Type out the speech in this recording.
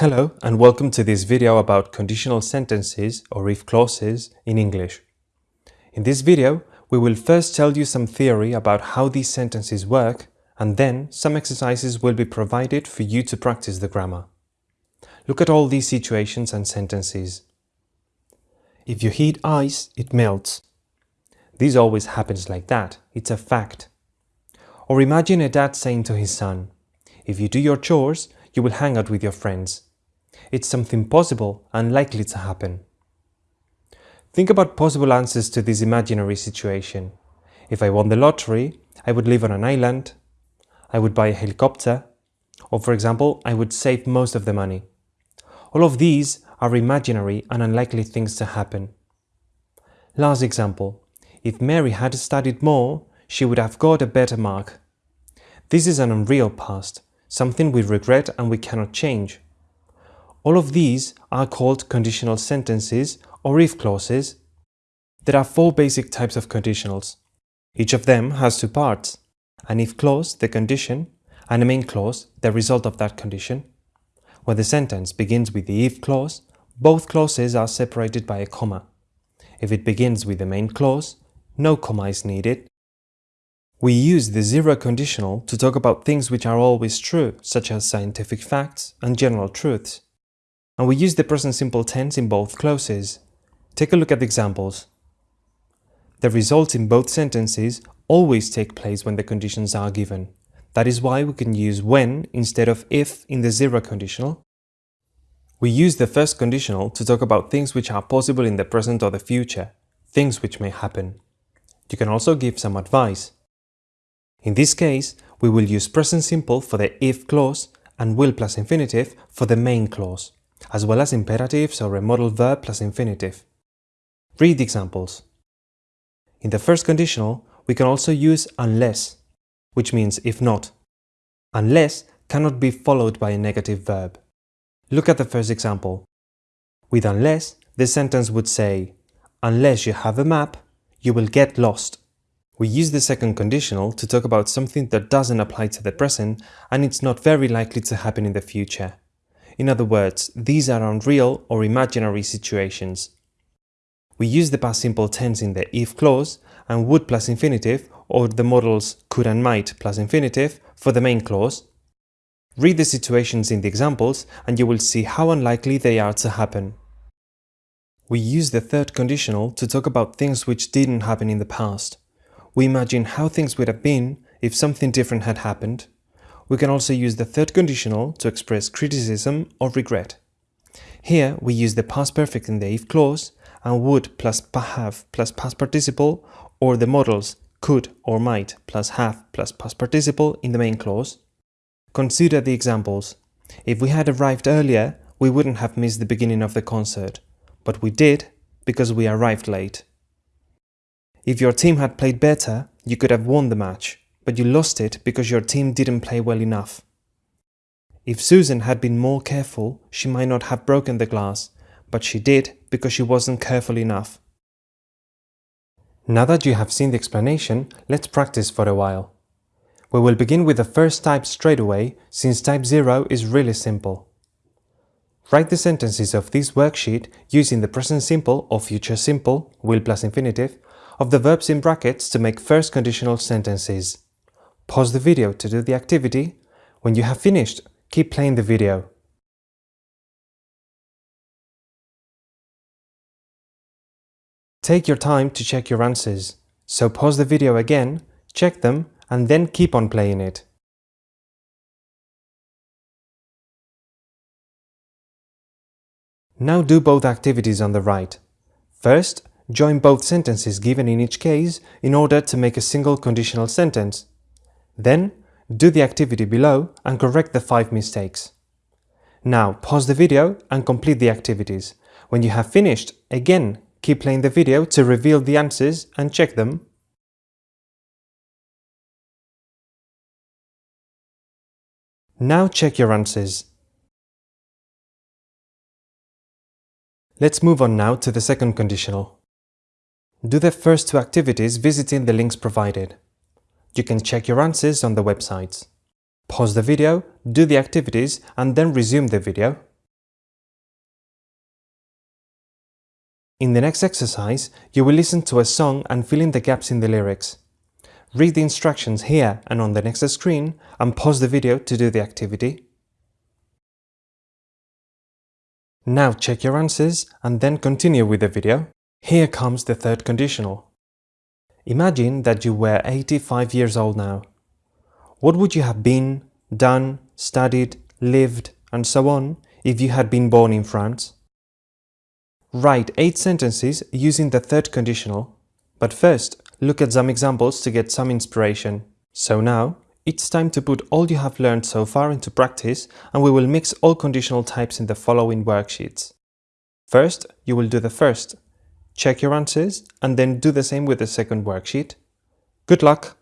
Hello and welcome to this video about conditional sentences or if clauses in English. In this video, we will first tell you some theory about how these sentences work and then some exercises will be provided for you to practice the grammar. Look at all these situations and sentences. If you heat ice, it melts. This always happens like that, it's a fact. Or imagine a dad saying to his son, if you do your chores, you will hang out with your friends. It's something possible and likely to happen. Think about possible answers to this imaginary situation. If I won the lottery, I would live on an island, I would buy a helicopter, or for example, I would save most of the money. All of these are imaginary and unlikely things to happen. Last example, if Mary had studied more, she would have got a better mark. This is an unreal past, something we regret and we cannot change. All of these are called conditional sentences or if clauses. There are four basic types of conditionals. Each of them has two parts, an if clause, the condition, and a main clause, the result of that condition. When the sentence begins with the if clause, both clauses are separated by a comma. If it begins with the main clause, no comma is needed. We use the zero conditional to talk about things which are always true, such as scientific facts and general truths and we use the present simple tense in both clauses. Take a look at the examples. The results in both sentences always take place when the conditions are given. That is why we can use when instead of if in the zero conditional. We use the first conditional to talk about things which are possible in the present or the future, things which may happen. You can also give some advice. In this case, we will use present simple for the if clause and will plus infinitive for the main clause as well as imperatives or a modal verb plus infinitive. Read the examples. In the first conditional, we can also use unless, which means if not. Unless cannot be followed by a negative verb. Look at the first example. With unless, the sentence would say, unless you have a map, you will get lost. We use the second conditional to talk about something that doesn't apply to the present and it's not very likely to happen in the future. In other words, these are unreal or imaginary situations. We use the past simple tense in the if clause and would plus infinitive or the modals could and might plus infinitive for the main clause. Read the situations in the examples and you will see how unlikely they are to happen. We use the third conditional to talk about things which didn't happen in the past. We imagine how things would have been if something different had happened we can also use the third conditional to express criticism or regret. Here we use the past perfect in the if clause and would plus have plus past participle or the modals could or might plus have plus past participle in the main clause. Consider the examples. If we had arrived earlier, we wouldn't have missed the beginning of the concert, but we did because we arrived late. If your team had played better, you could have won the match, but you lost it because your team didn't play well enough. If Susan had been more careful, she might not have broken the glass, but she did because she wasn't careful enough. Now that you have seen the explanation, let's practice for a while. We will begin with the first type straight away, since type 0 is really simple. Write the sentences of this worksheet using the present simple or future simple, will plus infinitive, of the verbs in brackets to make first conditional sentences. Pause the video to do the activity. When you have finished, keep playing the video. Take your time to check your answers, so pause the video again, check them, and then keep on playing it. Now do both activities on the right. First, join both sentences given in each case in order to make a single conditional sentence. Then, do the activity below and correct the 5 mistakes. Now pause the video and complete the activities. When you have finished, again keep playing the video to reveal the answers and check them. Now check your answers. Let's move on now to the second conditional. Do the first two activities visiting the links provided. You can check your answers on the website. Pause the video, do the activities and then resume the video. In the next exercise, you will listen to a song and fill in the gaps in the lyrics. Read the instructions here and on the next screen and pause the video to do the activity. Now check your answers and then continue with the video. Here comes the third conditional. Imagine that you were 85 years old now. What would you have been, done, studied, lived, and so on if you had been born in France? Write 8 sentences using the third conditional, but first look at some examples to get some inspiration. So now, it's time to put all you have learned so far into practice and we will mix all conditional types in the following worksheets. First, you will do the first. Check your answers and then do the same with the second worksheet. Good luck!